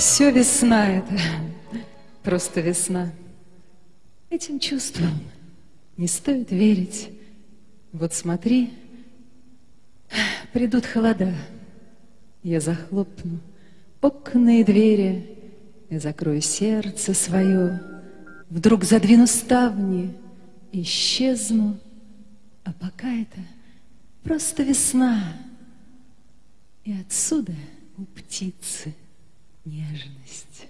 Все весна это, просто весна. Этим чувствам не стоит верить. Вот смотри, придут холода, я захлопну окна и двери, и закрою сердце свое, вдруг задвину ставни, исчезну, а пока это просто весна, и отсюда у птицы нежность.